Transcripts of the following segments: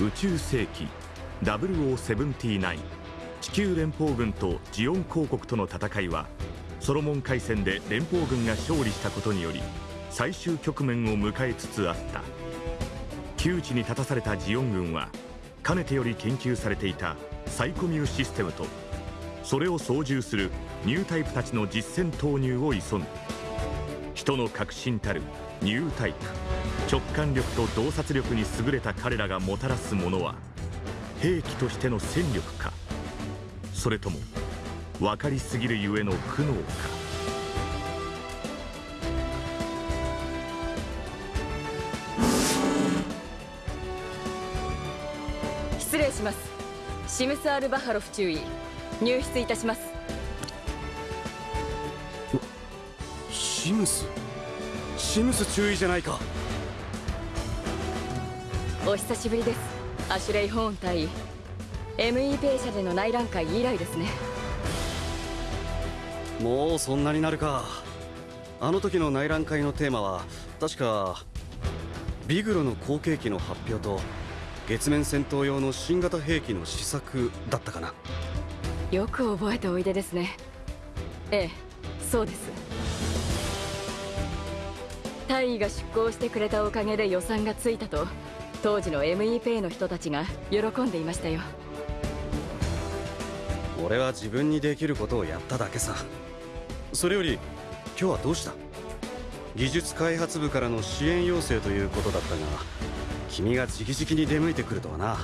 宇宙世紀0079地球連邦軍とジオン公国との戦いはソロモン海戦で連邦軍が勝利したことにより最終局面を迎えつつあった。窮地に立たされたジオン軍はかねてより研究されていたサイコミューシステムとそれを操縦するニュータイプたちの実戦投入を急ぐ。人の革新たるニュータイプ。直感力と洞察力に優れた彼らがもたらすものは兵器としての戦力か。それとも分かりすぎるゆえの苦悩か。失礼します。シムス・アル・バハロフ注意入室いたします。シムス？シムス注意じゃないかお久しぶりです。アシュレイ・ホーン対 ME ペイ社での内覧会以来ですね。もうそんなになるか。あの時の内覧会のテーマは確かビグロの後継機の発表と月面戦闘用の新型兵器の試作だったかな。よく覚えておいでですね。ええそうです。大尉が出向してくれたおかげで予算がついたと当時の ME ペイの人たちが喜んでいましたよ。俺は自分にできることをやっただけさ。それより今日はどうした？技術開発部からの支援要請ということだったが君が直々に出向いてくるとはな。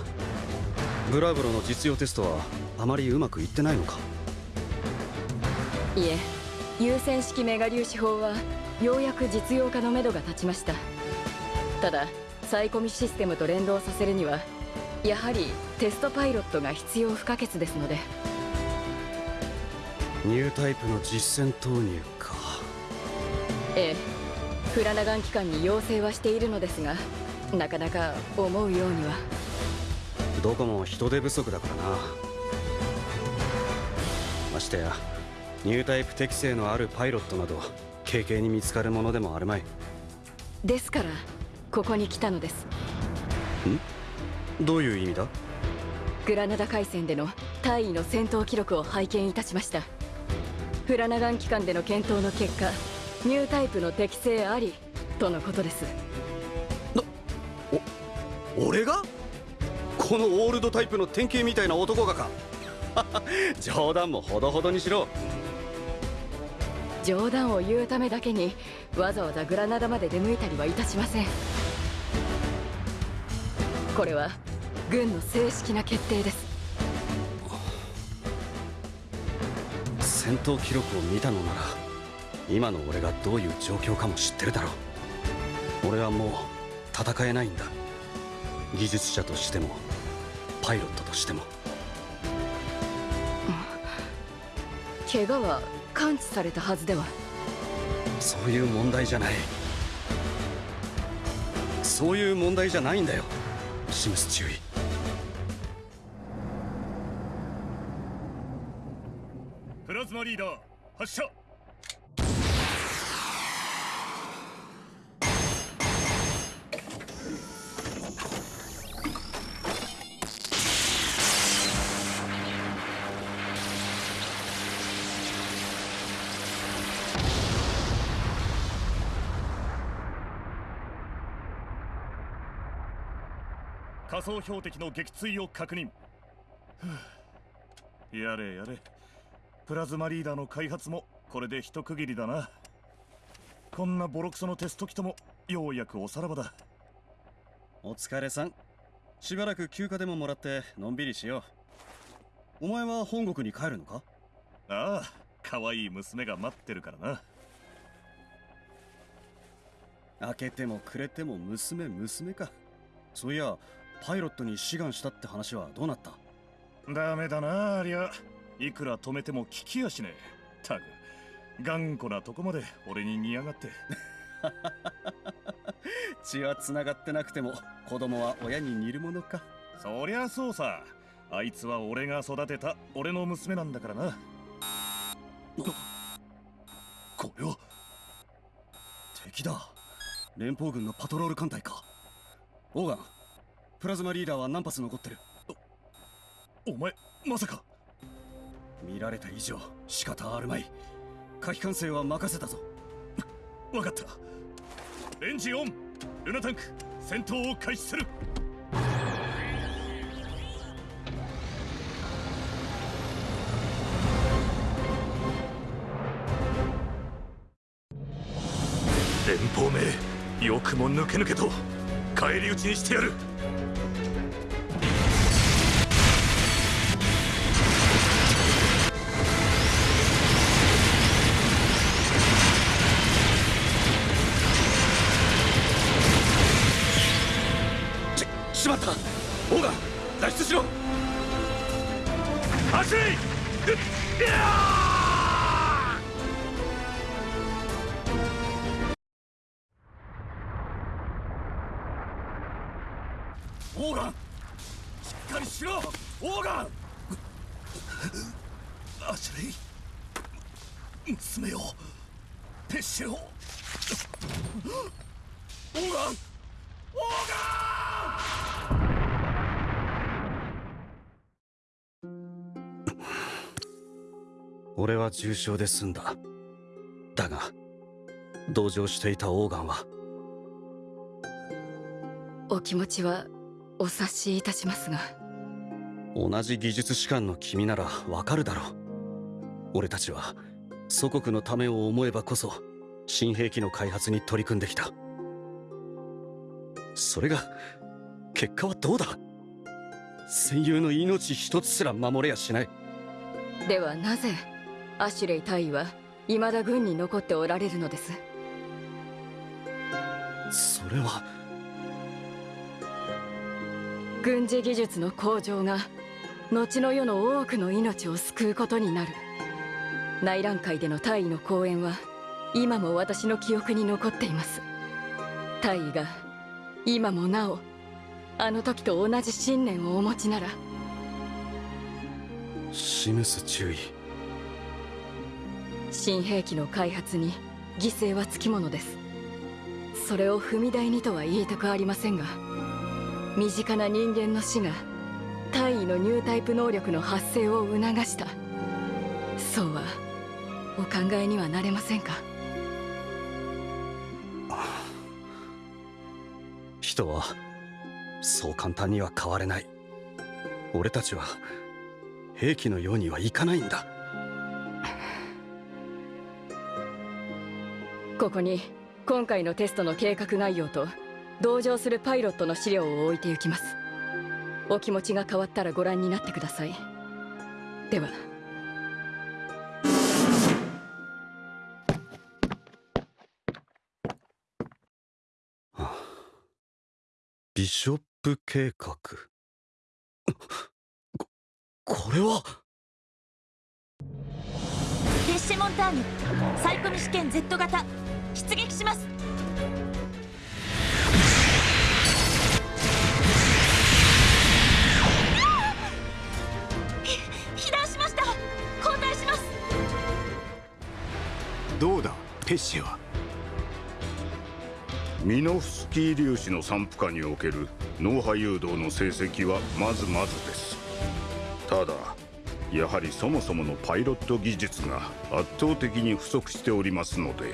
ブラブロの実用テストはあまりうまくいってないのか？いえ優先式メガ粒子砲はようやく実用化のめどが立ちました。ただサイコミシステムと連動させるにはやはりテストパイロットが必要不可欠ですので。ニュータイプの実戦投入か。ええ。フラナガン機関に要請はしているのですがなかなか思うようには。どこも人手不足だからな。ましてやニュータイプ適性のあるパイロットなど軽々に見つかるものでもあるまい。ですからここに来たのです。ん？どういう意味だ？グラナダ海戦での大尉の戦闘記録を拝見いたしました。フラナガン機関での検討の結果ニュータイプの適性ありとのことです。お俺が？このオールドタイプの典型みたいな男がか？冗談もほどほどにしろ。冗談を言うためだけにわざわざグラナダまで出向いたりはいたしませんこれは軍の正式な決定です。戦闘記録を見たのなら今の俺がどういう状況かも知ってるだろう。俺はもう戦えないんだ。技術者としてもパイロットとしても。怪我は感知されたはずでは。そういう問題じゃない。そういう問題じゃないんだよシムス注意。プラズマリーダー発射。仮想標的の撃墜を確認。やれやれ。プラズマリーダーの開発もこれで一区切りだな。こんなボロクソのテスト機ともようやくおさらばだ。お疲れさん。しばらく休暇でももらってのんびりしよう。お前は本国に帰るのか？ああ可愛い娘が待ってるからな。開けてもくれても娘娘か。そういやパイロットに志願したって話はどうなった？ダメだなありゃいくら止めても聞きやしねえ。たく頑固なとこまで俺に似やがって。血は繋がってなくても子供は親に似るものか。そりゃそうさ。あいつは俺が育てた俺の娘なんだからな。これは敵だ。連邦軍のパトロール艦隊か。オーガンプラズマリーダーは何発残ってる。お前まさか。見られた以上仕方あるまい。火器管制は任せたぞ。分かった。エンジンオンルナタンク戦闘を開始する。連邦名よくも抜け抜けと返り討ちにしてやるガンオーガン俺は重傷で済んだ。だが同情していたオーガンは。お気持ちはお察しいたしますが。同じ技術士官の君ならわかるだろう。俺たちは祖国のためを思えばこそ新兵器の開発に取り組んできたそれが結果はどうだ？戦友の命一つすら守れやしない。ではなぜアシュレイ大尉は未だ軍に残っておられるのです？それは。軍事技術の向上が後の世の多くの命を救うことになる。内覧会での大尉の講演は今も私の記憶に残っています。大尉が今もなおあの時と同じ信念をお持ちなら。示す注意。新兵器の開発に犠牲はつきものです。それを踏み台にとは言いたくありませんが身近な人間の死が大尉のニュータイプ能力の発生を促した。そうはお考えにはなれませんか？人はそう簡単には変われない。俺たちは兵器のようにはいかないんだ。ここに今回のテストの計画概要と同乗するパイロットの資料を置いて行きます。お気持ちが変わったらご覧になってください。では。ビショップ計画。ここれは？デッシェモンターニュ。サイコミ試験 Z 型。出撃します。ひ被弾しました。交代します。どうだ？ペッシェは？ミノフスキー粒子の散布下における脳波誘導の成績はまずまずです。ただやはりそもそものパイロット技術が圧倒的に不足しておりますので。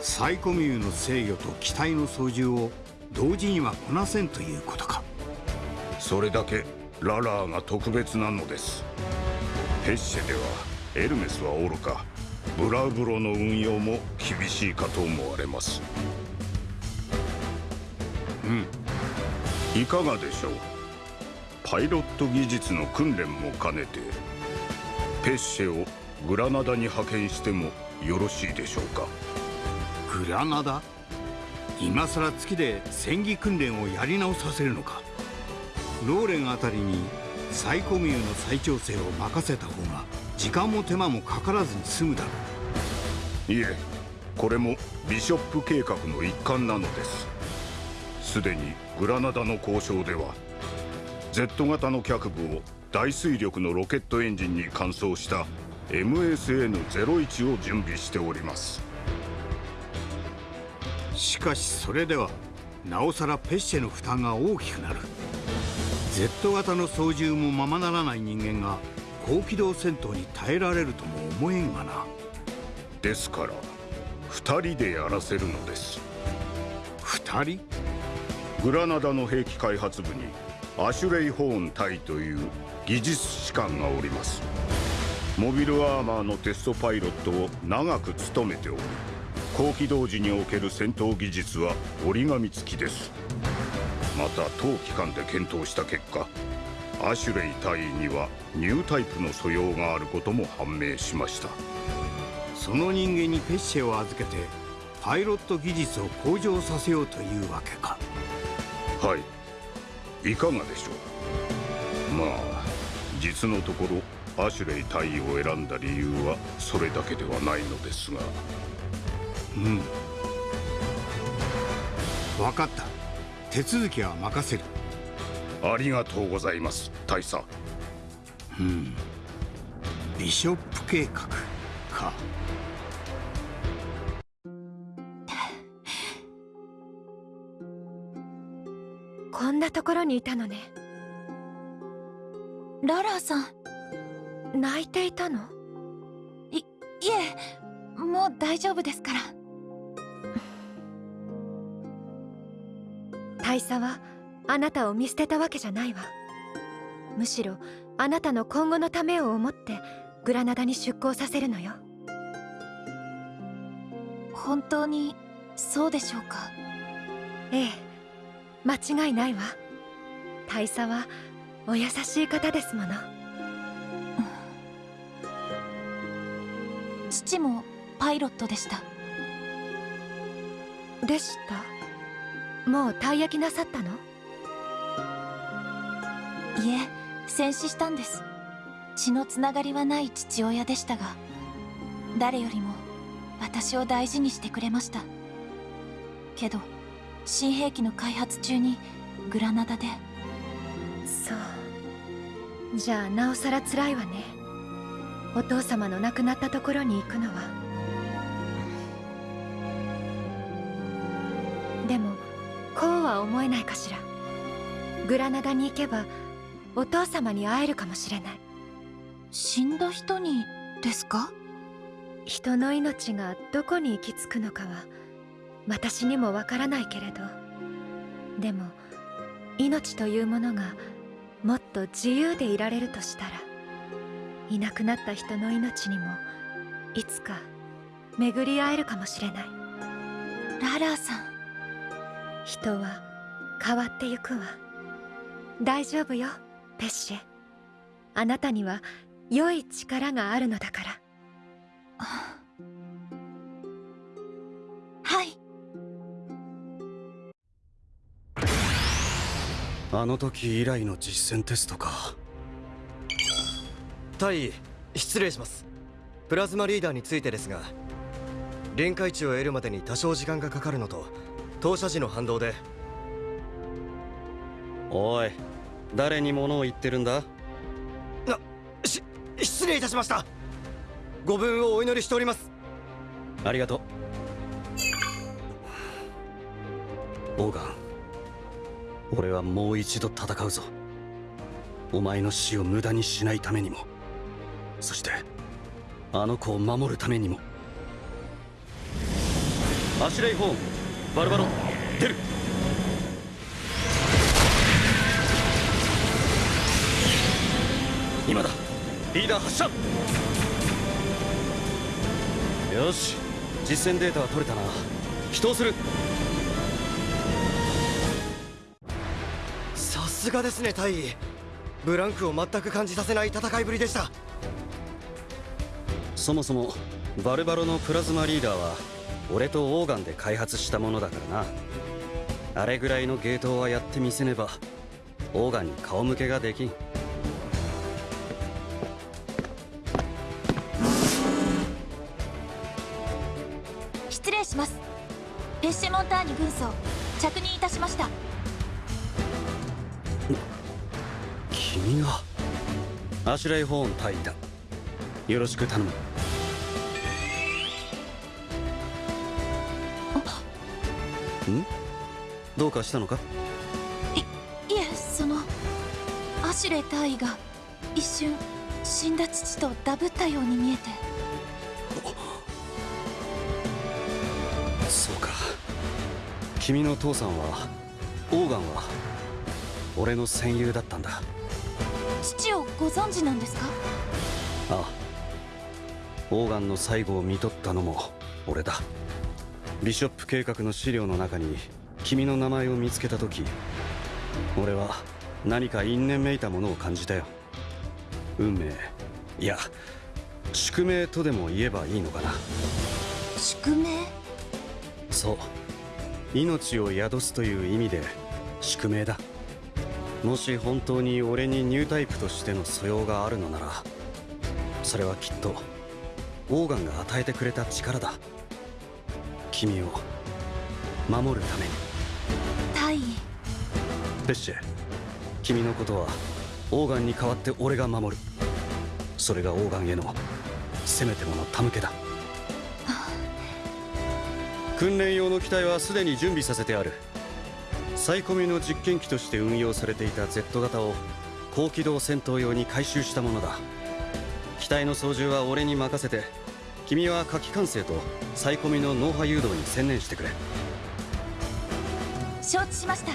サイコミューの制御と機体の操縦を同時にはこなせんということか。それだけララーが特別なのです。ペッシェではエルメスはおろか。ブラウブロの運用も厳しいかと思われますうん。いかがでしょう？パイロット技術の訓練も兼ねてペッシェをグラナダに派遣してもよろしいでしょうか？グラナダ？今さら月で戦技訓練をやり直させるのか？ローレンあたりにサイコミューの再調整を任せた方が時間も手間もかからずに済むだろいえこれもビショップ計画の一環なのですすでにグラナダの交渉では Z 型の脚部を大水力のロケットエンジンに換装した MSN01 を準備しております。うしかしそれではなおさらペッシェの負担が大きくなる。Z 型の操縦もままならない人間が高機動戦闘に耐えられるとも思えんがな。ですから2人でやらせるのです。2人？グラナダの兵器開発部にアシュレイ・ホーン隊という技術士官がおります。モビルアーマーのテストパイロットを長く務めており高機動時における戦闘技術は折り紙付きです。また当機関で検討した結果アシュレイ隊員にはニュータイプの素養があることも判明しました。その人間にペッシェを預けてパイロット技術を向上させようというわけか。はい。いかがでしょう？まあ実のところアシュレイ隊員を選んだ理由はそれだけではないのですが。うん。分かった。手続きは任せる。ありがとうございます大佐。うん。ビショップ計画かこんなところにいたのね。ララーさん。泣いていたの？いいえもう大丈夫ですから。大佐はあなたを見捨てたわけじゃないわ。むしろあなたの今後のためを思ってグラナダに出港させるのよ。本当にそうでしょうか？ええ間違いないわ。大佐はお優しい方ですもの。父もパイロットでした。でした？もう退役なさったの？いえ戦死したんです。血のつながりはない父親でしたが誰よりも私を大事にしてくれました。けど新兵器の開発中にグラナダで。そう。じゃあなおさら辛いわね。お父様の亡くなったところに行くのは。でもこうは思えないかしら。グラナダに行けばお父様に会えるかもしれない。死んだ人にですか？人の命がどこに行き着くのかは私にもわからないけれど。でも命というものがもっと自由でいられるとしたらいなくなった人の命にもいつか巡り会えるかもしれない。ララーさん。人は変わってゆくわ。大丈夫よペッシェ。あなたには良い力があるのだからあの時以来の実戦テストか。大尉失礼します。プラズマリーダーについてですが臨界値を得るまでに多少時間がかかるのと投射時の反動で。おい誰に物を言ってるんだ？なし失礼いたしました。ご分をお祈りしております。ありがとう。オーガン俺はもう一度戦うぞ。お前の死を無駄にしないためにも。そしてあの子を守るためにも。アシュレイ・ホーンバルバロ出る。今だ。リーダー発射。よし。実戦データは取れたな。祈祷する。すがですね大尉。ブランクを全く感じさせない戦いぶりでした。そもそもバルバロのプラズマリーダーは俺とオーガンで開発したものだからな。あれぐらいのゲートはやってみせねばオーガンに顔向けができん。失礼します。ペッシェモンターニ軍曹着任いたしました君がアシュレイ・ホーン隊員だ。よろしく頼む。ん？どうかしたのか？いえそのアシュレイ大尉が一瞬死んだ父とダブったように見えて。そうか。君の父さんはオーガンは俺の戦友だったんだ父をご存知なんですか？ああ。オーガンの最後を見とったのも俺だ。ビショップ計画の資料の中に君の名前を見つけた時俺は何か因縁めいたものを感じたよ。運命。いや宿命とでも言えばいいのかな。宿命？そう。命を宿すという意味で宿命だもし本当に俺にニュータイプとしての素養があるのならそれはきっとオーガンが与えてくれた力だ。君を守るために。大尉ペッシェ君のことはオーガンに代わって俺が守る。それがオーガンへのせめてもの手向けだ。訓練用の機体はすでに準備させてあるサイコミの実験機として運用されていた Z 型を高機動戦闘用に改修したものだ。機体の操縦は俺に任せて君は火器管制とサイコミの脳波誘導に専念してくれ。承知しました。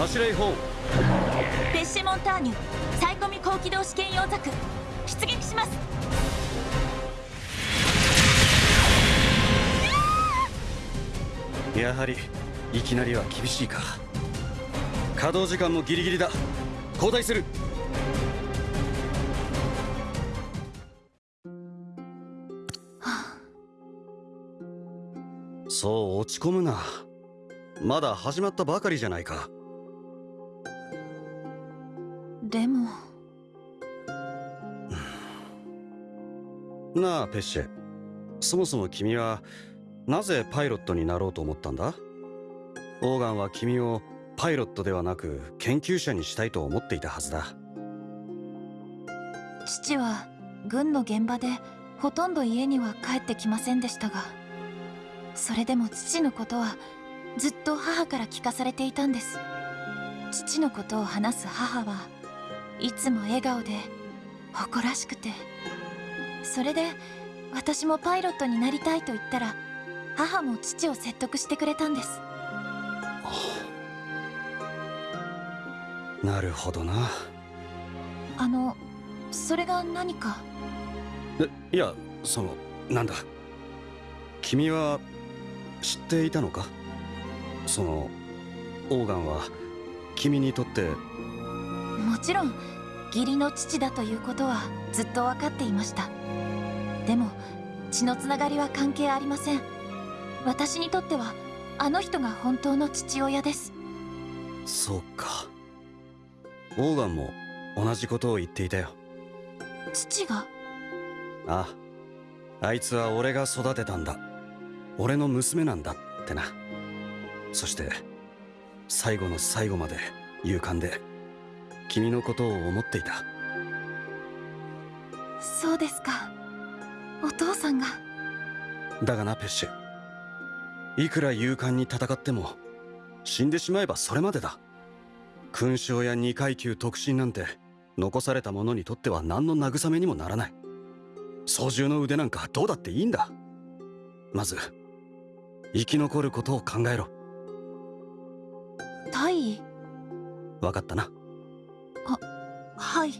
アシュレイ・ホー。ンペッシェモンターニュサイコミ高機動試験用ザク出撃しますやはりいきなりは厳しいか。稼働時間もギリギリだ。交代する。そう落ち込むな。まだ始まったばかりじゃないか。でも。なあペッシェ。そもそも君はなぜパイロットになろうと思ったんだ？オーガンは君をパイロットではなく研究者にしたいと思っていたはずだ。父は軍の現場でほとんど家には帰ってきませんでしたがそれでも父のことはずっと母から聞かされていたんです。父のことを話す母はいつも笑顔で誇らしくてそれで私もパイロットになりたいと言ったら母も父を説得してくれたんです。なるほどな。あのそれが何か？いやそのなんだ。君は知っていたのか？そのオーガンは君にとって。もちろん義理の父だということはずっと分かっていました。でも血のつながりは関係ありません私にとってはあの人が本当の父親です。そうか。オーガンも同じことを言っていたよ。父が？ああ。あいつは俺が育てたんだ。俺の娘なんだ。ってな。そして最後の最後まで勇敢で君のことを思っていた。そうですか。お父さんが。だがなペッシュいくら勇敢に戦っても死んでしまえばそれまでだ。勲章や二階級特進なんて残された者にとっては何の慰めにもならない。操縦の腕なんかどうだっていいんだ。まず生き残ることを考えろ。大尉？分かったな。はい。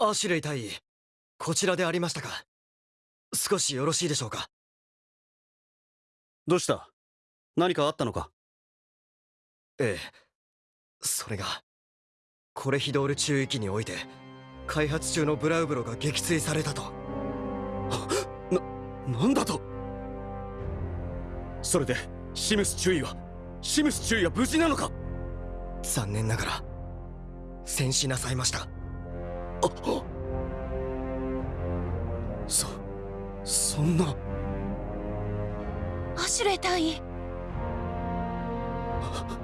アシュレイ大尉こちらでありましたか少しよろしいでしょうか？どうした？何かあったのか？ええそれがコレヒドール中域において開発中のブラウブロが撃墜されたと。な、なんだと？それでシムス注意はシムス注意は無事なのか？残念ながら戦死なさいました。あそそんな。アシュレイ大尉あ